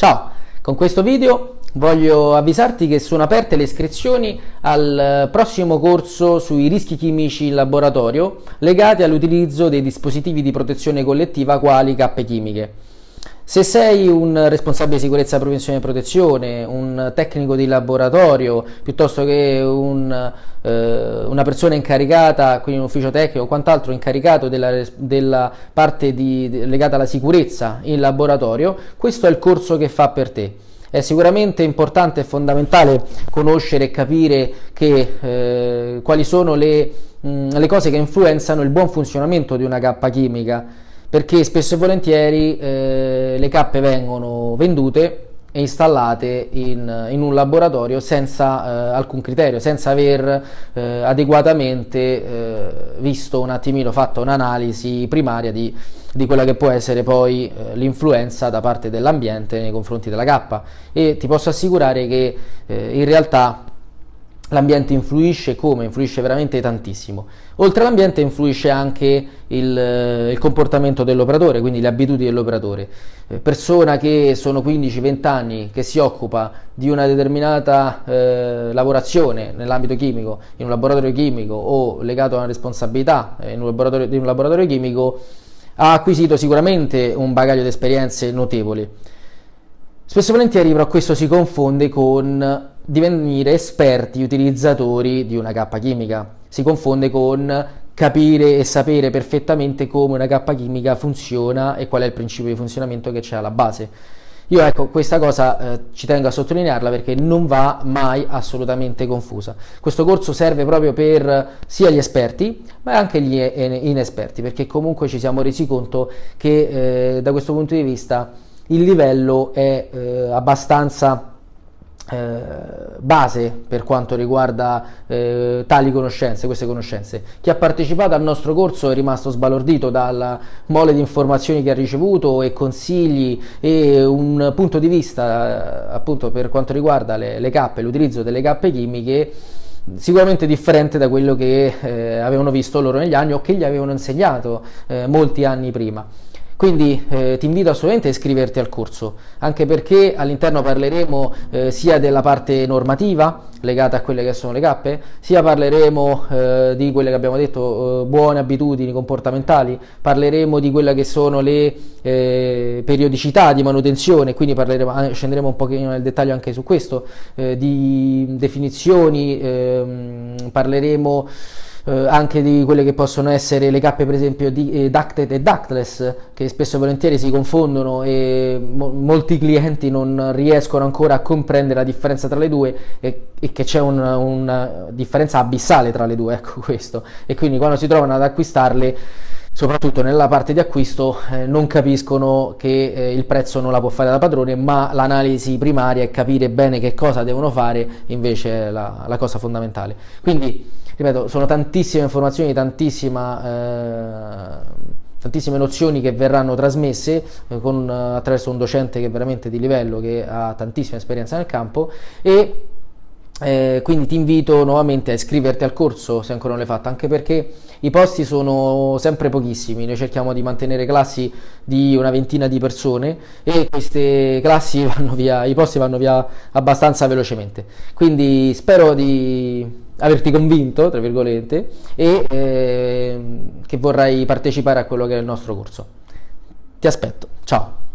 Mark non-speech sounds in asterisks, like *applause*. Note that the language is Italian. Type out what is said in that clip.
Ciao, con questo video voglio avvisarti che sono aperte le iscrizioni al prossimo corso sui rischi chimici in laboratorio legati all'utilizzo dei dispositivi di protezione collettiva quali cappe chimiche. Se sei un responsabile di sicurezza, prevenzione e protezione, un tecnico di laboratorio, piuttosto che un, eh, una persona incaricata, quindi un ufficio tecnico o quant'altro incaricato della, della parte di, legata alla sicurezza in laboratorio, questo è il corso che fa per te. È sicuramente importante e fondamentale conoscere e capire che, eh, quali sono le, mh, le cose che influenzano il buon funzionamento di una cappa chimica perché spesso e volentieri eh, le cappe vengono vendute e installate in, in un laboratorio senza eh, alcun criterio, senza aver eh, adeguatamente eh, visto un attimino, fatto un'analisi primaria di, di, quella che può essere poi eh, l'influenza da parte dell'ambiente nei confronti della cappa. E ti posso assicurare che eh, in realtà L'ambiente influisce come? Influisce veramente tantissimo. Oltre all'ambiente influisce anche il, eh, il comportamento dell'operatore, quindi le abitudini dell'operatore. Eh, persona che sono 15-20 anni, che si occupa di una determinata eh, lavorazione nell'ambito chimico, in un laboratorio chimico o legato a una responsabilità eh, in un laboratorio, in un laboratorio chimico, ha acquisito sicuramente un bagaglio di esperienze notevoli. Spesso e volentieri però questo si confonde con divenire esperti utilizzatori di una cappa chimica. Si confonde con capire e sapere perfettamente come una cappa chimica funziona e qual è il principio di funzionamento che c'è alla base. Io ecco, questa cosa eh, ci tengo a sottolinearla perché non va mai assolutamente confusa. Questo corso serve proprio per sia gli esperti, ma anche gli inesperti, perché comunque ci siamo resi conto che eh, da questo punto di vista il livello è eh, abbastanza eh, base per quanto riguarda eh, tali conoscenze, queste conoscenze. Chi ha partecipato al nostro corso è rimasto sbalordito dalla mole di informazioni che ha ricevuto e consigli e un punto di vista eh, appunto per quanto riguarda le, le cappe, l'utilizzo delle cappe chimiche sicuramente differente da quello che eh, avevano visto loro negli anni o che gli avevano insegnato eh, molti anni prima. Quindi eh, ti invito assolutamente a iscriverti al corso, anche perché all'interno parleremo eh, sia della parte normativa legata a quelle che sono le cappe, sia parleremo eh, di quelle che abbiamo detto, eh, buone abitudini comportamentali, parleremo di quelle che sono le eh, periodicità di manutenzione, quindi scenderemo un pochino nel dettaglio anche su questo, eh, di definizioni, ehm, parleremo eh, anche di quelle che possono essere le cappe per esempio di eh, ducted e ductless che spesso e volentieri si confondono e mo molti clienti non riescono ancora a comprendere la differenza tra le due e, e che c'è una, una differenza abissale tra le due *laughs* ecco questo. E quindi quando si trovano ad acquistarle soprattutto nella parte di acquisto eh, non capiscono che eh, il prezzo non la può fare da padrone ma l'analisi primaria e capire bene che cosa devono fare invece è la, la cosa fondamentale. Quindi ripeto, sono tantissime informazioni, tantissima, eh, tantissime nozioni che verranno trasmesse eh, con, attraverso un docente che è veramente di livello, che ha tantissima esperienza nel campo e eh, quindi ti invito nuovamente a iscriverti al corso se ancora non l'hai fatto, anche perché i posti sono sempre pochissimi, noi cerchiamo di mantenere classi di una ventina di persone e queste classi *laughs* vanno via, i posti vanno via abbastanza velocemente. Quindi spero di averti convinto, tra virgolette, e eh, che vorrai partecipare a quello che è il nostro corso. Ti aspetto, ciao!